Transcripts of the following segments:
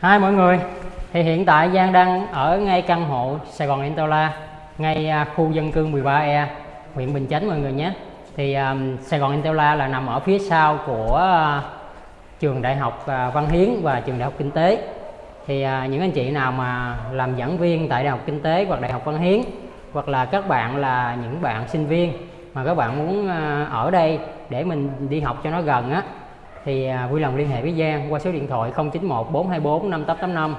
Hai mọi người, thì hiện tại Giang đang ở ngay căn hộ Sài Gòn Interla, ngay à, khu dân cư 13E, huyện Bình Chánh mọi người nhé. Thì um, Sài Gòn Interla là nằm ở phía sau của uh, trường Đại học uh, Văn Hiến và trường Đại học Kinh tế. Thì uh, những anh chị nào mà làm giảng viên tại Đại học Kinh tế hoặc Đại học Văn Hiến hoặc là các bạn là những bạn sinh viên mà các bạn muốn uh, ở đây để mình đi học cho nó gần á thì à, vui lòng liên hệ với Giang qua số điện thoại 091 424 5885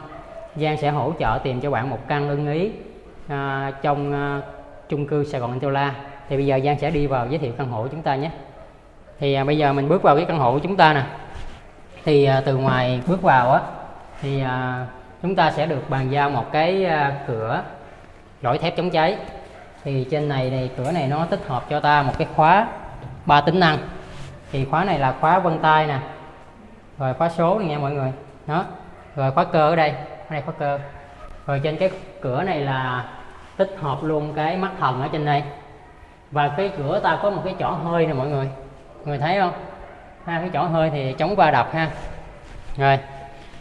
Giang sẽ hỗ trợ tìm cho bạn một căn ưng ý à, trong à, chung cư Sài Gòn Antola thì bây giờ Giang sẽ đi vào giới thiệu căn hộ của chúng ta nhé. Thì à, bây giờ mình bước vào cái căn hộ của chúng ta nè. Thì à, từ ngoài bước vào á thì à, chúng ta sẽ được bàn giao một cái à, cửa lõi thép chống cháy. Thì trên này này cửa này nó tích hợp cho ta một cái khóa ba tính năng thì khóa này là khóa vân tay nè. Rồi khóa số này nha mọi người. Đó. Rồi khóa cơ ở đây. Ở đây khóa cơ. Rồi trên cái cửa này là tích hợp luôn cái mắt thần ở trên đây. Và cái cửa ta có một cái chỏ hơi nè mọi người. Mọi người thấy không? Ha, cái chỏ hơi thì chống va đập ha. Rồi.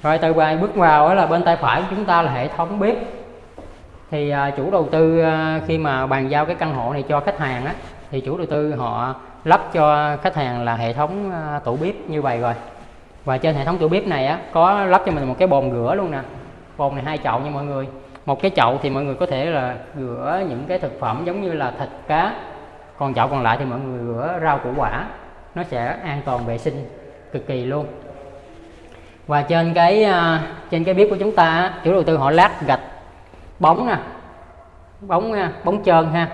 Rồi từ bài bước vào đó là bên tay phải của chúng ta là hệ thống bếp. Thì à, chủ đầu tư à, khi mà bàn giao cái căn hộ này cho khách hàng á, thì chủ đầu tư họ lắp cho khách hàng là hệ thống à, tủ bếp như vậy rồi. Và trên hệ thống tủ bếp này á, có lắp cho mình một cái bồn rửa luôn nè. Bồn này hai chậu nha mọi người. Một cái chậu thì mọi người có thể là rửa những cái thực phẩm giống như là thịt, cá. Còn chậu còn lại thì mọi người rửa rau củ quả. Nó sẽ an toàn vệ sinh cực kỳ luôn. Và trên cái à, trên cái bếp của chúng ta chủ đầu tư họ lát gạch bóng nè. Bóng à, bóng trơn ha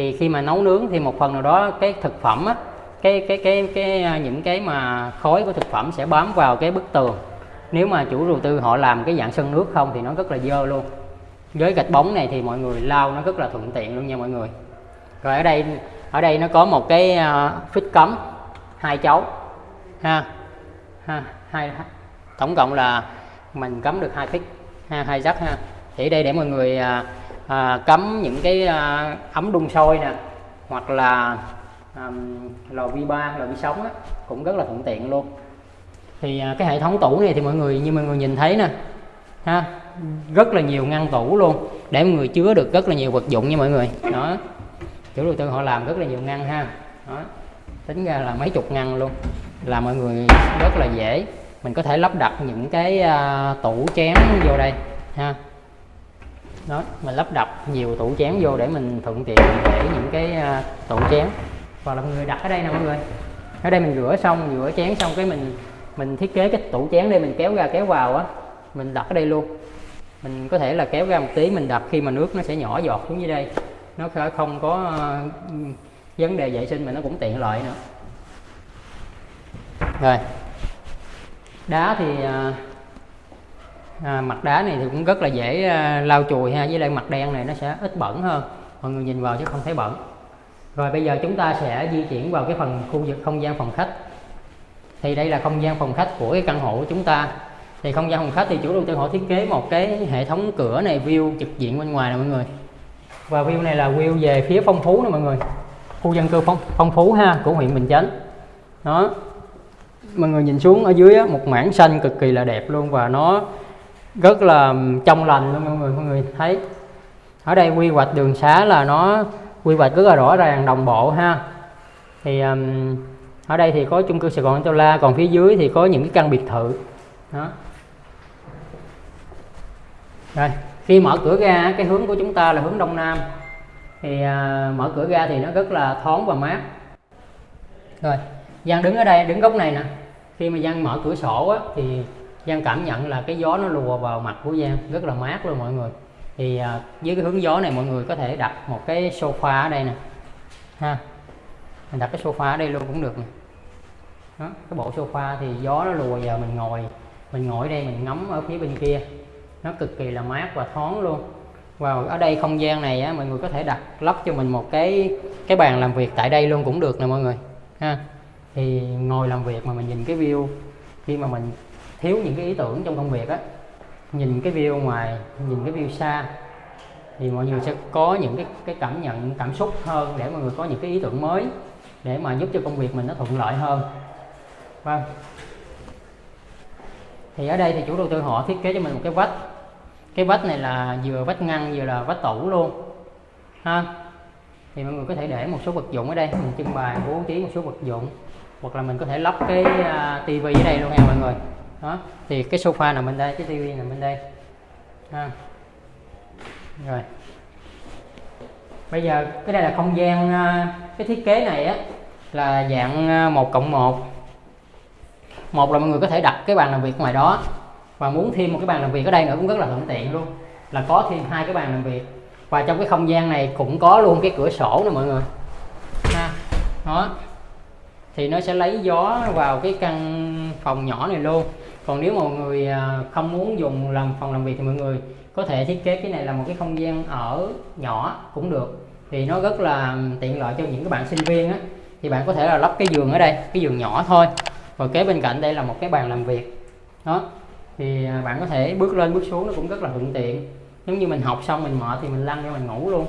thì khi mà nấu nướng thì một phần nào đó cái thực phẩm á cái cái cái cái à, những cái mà khói của thực phẩm sẽ bám vào cái bức tường. Nếu mà chủ đầu tư họ làm cái dạng sân nước không thì nó rất là dơ luôn. Với gạch bóng này thì mọi người lau nó rất là thuận tiện luôn nha mọi người. Rồi ở đây ở đây nó có một cái uh, phích cấm hai chấu ha ha hai tổng cộng là mình cấm được hai phích ha hai giấc ha. Thì đây để mọi người uh, à, cắm những cái à, ấm đun sôi nè hoặc là à, lò vi ba lò vi sóng á, cũng rất là thuận tiện luôn. Thì à, cái hệ thống tủ này thì mọi người như mọi người nhìn thấy nè ha rất là nhiều ngăn tủ luôn để mọi người chứa được rất là nhiều vật dụng nha mọi người. Đó chủ đầu tư họ làm rất là nhiều ngăn ha. Đó tính ra là mấy chục ngăn luôn là mọi người rất là dễ. Mình có thể lắp đặt những cái uh, tủ chén vô đây ha đó mình lắp đặt nhiều tủ chén vô để mình thuận tiện để những cái uh, tủ chén. Hoặc là mọi người đặt ở đây nè mọi người. Ở đây mình rửa xong rửa chén xong cái mình mình thiết kế cái tủ chén đây mình kéo ra kéo vào á. Mình đặt ở đây luôn. Mình có thể là kéo ra một tí mình đặt khi mà nước nó sẽ nhỏ giọt xuống dưới đây. Nó sẽ không có uh, vấn đề vệ sinh mà nó cũng tiện lợi nữa. Rồi. Đá thì uh, à, mặt đá này thì cũng rất là dễ à, lau chùi ha với lại mặt đen này nó sẽ ít bẩn hơn. Mọi người nhìn vào chứ không thấy bẩn. Rồi bây giờ chúng ta sẽ di chuyển vào cái phần khu vực không gian phòng khách. Thì đây là không gian phòng khách của cái căn hộ của chúng ta. Thì không gian phòng khách thì chủ đầu tư họ thiết kế một cái hệ thống cửa này view trực diện bên ngoài nè mọi người. Và view này là view về phía phong phú nè mọi người. Khu dân cư phong, phong phú ha của huyện Bình Chánh. Đó. Mọi người nhìn xuống ở dưới á, một mảng xanh cực kỳ là đẹp luôn và nó rất là trong lành luôn mọi người mọi người thấy. Ở đây quy hoạch đường xá là nó quy hoạch rất là rõ ràng đồng bộ ha. Thì um, ở đây thì có chung cư Sài Gòn La còn phía dưới thì có những cái căn biệt thự. Đó. Rồi khi mở cửa ra cái hướng của chúng ta là hướng đông nam. Thì uh, mở cửa ra thì nó rất là thoáng và mát. Rồi Giang đứng ở đây đứng góc này nè. Khi mà Giang mở cửa sổ á, thì Giang cảm nhận là cái gió nó lùa vào mặt của Giang rất là mát luôn mọi người. Thì à, với cái hướng gió này mọi người có thể đặt một cái sofa ở đây nè. Ha mình đặt cái sofa ở đây luôn cũng được nè. Đó, cái bộ sofa thì gió nó lùa vào mình ngồi mình ngồi đây mình ngắm ở phía bên kia. Nó cực kỳ là mát và thoáng luôn. Và ở đây không gian này á, mọi người có thể đặt lắp cho mình một cái cái bàn làm việc tại đây luôn cũng được nè mọi người. Ha thì ngồi làm việc mà mình nhìn cái view khi mà mình thiếu những cái ý tưởng trong công việc á. Nhìn cái view ngoài nhìn cái view xa thì mọi người sẽ có những cái cái cảm nhận cảm xúc hơn để mọi người có những cái ý tưởng mới để mà giúp cho công việc mình nó thuận lợi hơn. Vâng. Thì ở đây thì chủ đầu tư họ thiết kế cho mình một cái vách. Cái vách này là vừa vách ngăn vừa là vách tủ luôn ha. Thì mọi người có thể để một số vật dụng ở đây mình trưng bày bố trí một số vật dụng hoặc là mình có thể lắp cái uh, tivi ở đây luôn nha mọi người đó thì cái sofa nằm bên đây cái tivi nằm bên đây. Ha. Rồi. Bây giờ cái đây là không gian à, cái thiết kế này á là dạng à, một cộng một. Một là mọi người có thể đặt cái bàn làm việc ngoài đó và muốn thêm một cái bàn làm việc ở đây nữa cũng rất là thuận tiện luôn. Là có thêm hai cái bàn làm việc. Và trong cái không gian này cũng có luôn cái cửa sổ nè mọi người. Ha. Đó. Thì nó sẽ lấy gió vào cái căn phòng nhỏ này luôn còn nếu mọi người à, không muốn dùng làm phòng làm việc thì mọi người có thể thiết kế cái này là một cái không gian ở nhỏ cũng được. Thì nó rất là tiện lợi cho những cái bạn sinh viên á. Thì bạn có thể là lắp cái giường ở đây, cái giường nhỏ thôi. Và kế bên cạnh đây là một cái bàn làm việc. Đó. Thì à, bạn có thể bước lên bước xuống nó cũng rất là thuận tiện. Giống như mình học xong mình mệt thì mình lăn ra mình ngủ luôn.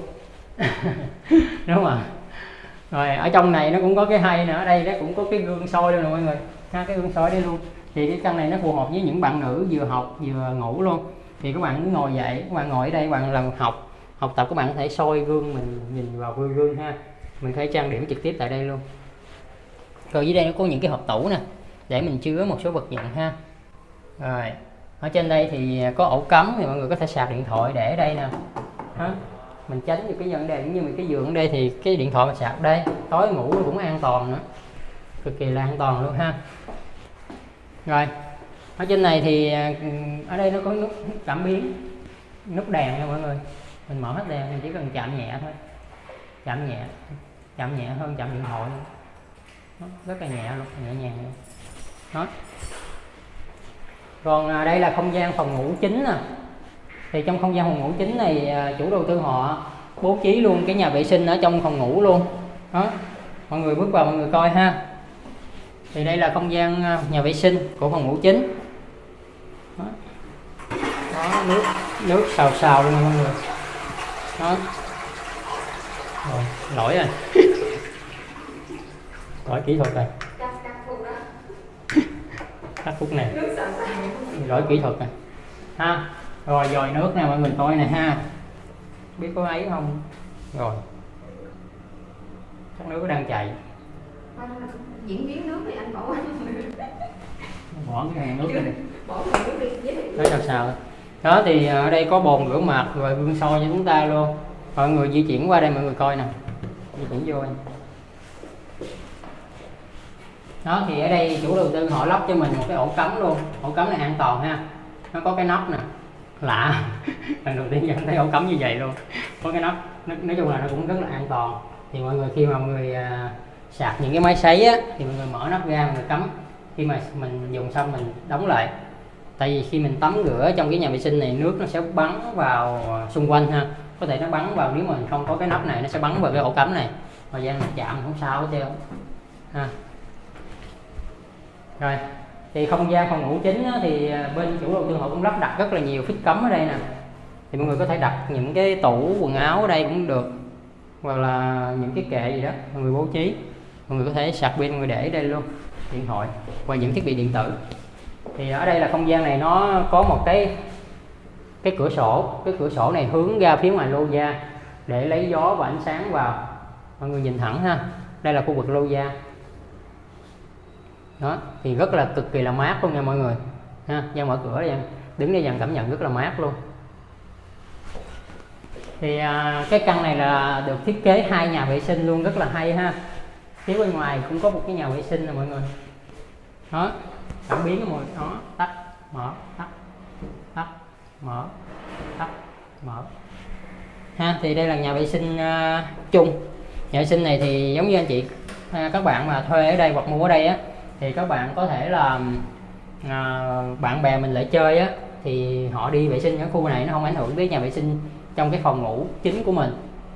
Đúng không ạ? Rồi, ở trong này nó cũng có cái hay nữa ở đây nó cũng có cái gương soi luôn nè mọi người. Ha, cái gương soi đây luôn thì cái căn này nó phù hợp với những bạn nữ vừa học vừa ngủ luôn. Thì các bạn cứ ngồi dậy, các bạn ngồi ở đây, các bạn làm học. Học tập các bạn có thể soi gương mình, nhìn vào gương gương ha. Mình có thể trang điểm trực tiếp tại đây luôn. Rồi dưới đây nó có những cái hộp tủ nè, để mình chứa một số vật dụng ha. Rồi, ở trên đây thì có ổ cắm thì mọi người có thể sạc điện thoại để ở đây nè. Ha. mình tránh được cái vấn đề như mình cái giường ở đây thì cái điện thoại mình sạc đây. Tối ngủ cũng an toàn nữa, cực kỳ là an toàn luôn ha rồi ở trên này thì à, ở đây nó có nút cảm biến nút đèn nha mọi người. Mình mở hết đèn mình chỉ cần chạm nhẹ thôi. Chạm nhẹ chạm nhẹ hơn chạm điện thoại. Đó, rất là nhẹ luôn nhẹ nhàng luôn. Đó. Còn à, đây là không gian phòng ngủ chính nè. Thì trong không gian phòng ngủ chính này à, chủ đầu tư họ bố trí luôn cái nhà vệ sinh ở trong phòng ngủ luôn. Đó. Mọi người bước vào mọi người coi ha thì đây là không gian à, nhà vệ sinh của phòng ngủ chính. Đó, đó nước nước xào xào luôn mọi người. Đó. Rồi, lỗi rồi. Lỗi kỹ thuật rồi. Cắt phút này lỗi kỹ thuật này ha rồi dòi nước nè mọi người coi nè ha. Biết có ấy không? Rồi. Chắc nước đang chạy diễn biến nước thì anh bỏ bỏ cái hàng nước này bỏ cái nước đi tới sao sao? Đó thì ở đây có bồn rửa mặt rồi gương soi cho chúng ta luôn. Mọi người di chuyển qua đây mọi người coi nè. Di chuyển vô anh đó thì ở đây chủ đầu tư họ lắp cho mình một cái ổ cắm luôn. Ổ cắm này an toàn ha. Nó có cái nắp nè. Lạ. Lần đầu tiên nhận thấy ổ cắm như vậy luôn. Có cái nắp. Nói, nói chung là nó cũng rất là an toàn. Thì mọi người khi mà mọi người à, sạc những cái máy sấy á thì mọi người mở nắp ra mọi người cắm. Khi mà mình dùng xong mình đóng lại. Tại vì khi mình tắm rửa trong cái nhà vệ sinh này nước nó sẽ bắn vào xung quanh ha. Có thể nó bắn vào nếu mà mình không có cái nắp này nó sẽ bắn vào cái ổ cắm này. Thời gian mình chạm không sao hết trơn. Ha. Rồi thì không gian phòng ngủ chính á, thì à, bên chủ đầu tư họ cũng lắp đặt rất là nhiều phích cấm ở đây nè. Thì mọi người có thể đặt những cái tủ quần áo ở đây cũng được. Hoặc là những cái kệ gì đó mọi người bố trí mọi người có thể sạc pin mọi người để đây luôn. Điện thoại và những thiết bị điện tử. Thì ở đây là không gian này nó có một cái cái cửa sổ. Cái cửa sổ này hướng ra phía ngoài lô gia để lấy gió và ánh sáng vào. Mọi người nhìn thẳng ha. Đây là khu vực lô gia đó thì rất là cực kỳ là mát luôn nha mọi người. Ha ra mở cửa đây đứng đây dần cảm nhận rất là mát luôn. Thì à, cái căn này là được thiết kế hai nhà vệ sinh luôn rất là hay ha phía bên ngoài cũng có một cái nhà vệ sinh nè mọi người. Đó cảm biến mọi đó tắt mở tắt tắt mở tắt mở. Ha thì đây là nhà vệ sinh uh, chung. Nhà vệ sinh này thì giống như anh chị uh, các bạn mà thuê ở đây hoặc mua ở đây á thì các bạn có thể là uh, bạn bè mình lại chơi á thì họ đi vệ sinh ở khu này nó không ảnh hưởng tới nhà vệ sinh trong cái phòng ngủ chính của mình.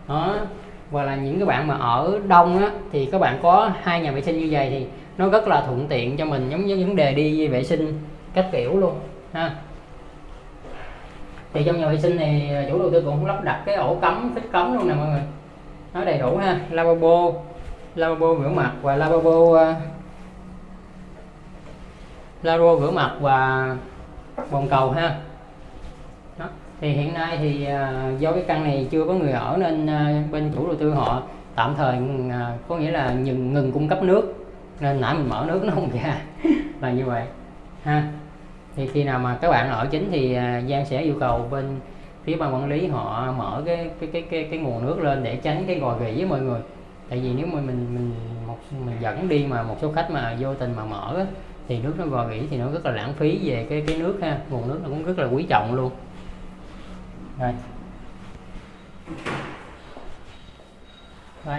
Đó và là những cái bạn mà ở đông á thì các bạn có hai nhà vệ sinh như vậy thì nó rất là thuận tiện cho mình giống như vấn đề đi vệ sinh các kiểu luôn ha thì trong nhà vệ sinh này chủ đầu tư cũng lắp đặt cái ổ cắm phích cắm luôn nè mọi người nó đầy đủ ha lavabo lavabo rửa mặt và lavabo uh, lavabo rửa mặt và bồn cầu ha thì hiện nay thì à, do cái căn này chưa có người ở nên à, bên chủ đầu tư họ tạm thời à, có nghĩa là ngừng ngừng cung cấp nước. Nên nãy mình mở nước nó không ra là như vậy ha. Thì khi nào mà các bạn ở chính thì Giang sẽ yêu cầu bên phía ban quản lý họ mở cái cái cái cái, cái nguồn nước lên để tránh cái gò rỉ với mọi người. Tại vì nếu mà mình mình một mình dẫn đi mà một số khách mà vô tình mà mở thì nước nó gò rỉ thì nó rất là lãng phí về cái cái nước ha. Nguồn nước nó cũng rất là quý trọng luôn rồi rồi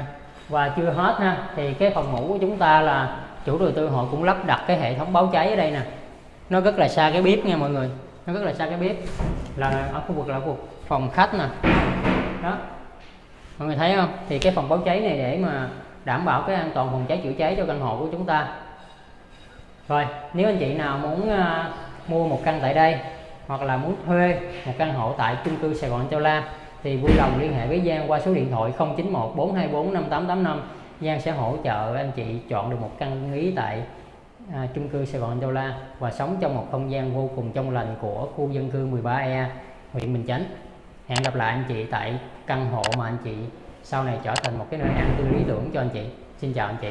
và chưa hết ha thì cái phòng ngủ của chúng ta là chủ đầu tư họ cũng lắp đặt cái hệ thống báo cháy ở đây nè. Nó rất là xa cái bếp nha mọi người. Nó rất là xa cái bếp. Là ở khu vực là khu vực phòng khách nè. Đó. Mọi người thấy không? Thì cái phòng báo cháy này để mà đảm bảo cái an toàn phòng cháy chữa cháy cho căn hộ của chúng ta. Rồi nếu anh chị nào muốn uh, mua một căn tại đây hoặc là muốn thuê một căn hộ tại chung cư Sài Gòn Châu La thì vui lòng liên hệ với Giang qua số điện thoại 091 424 5885 Giang sẽ hỗ trợ anh chị chọn được một căn ý tại à, chung cư Sài Gòn Châu La và sống trong một không gian vô cùng trong lành của khu dân cư 13E huyện Bình Chánh. Hẹn gặp lại anh chị tại căn hộ mà anh chị sau này trở thành một cái nơi an cư lý tưởng cho anh chị. Xin chào anh chị.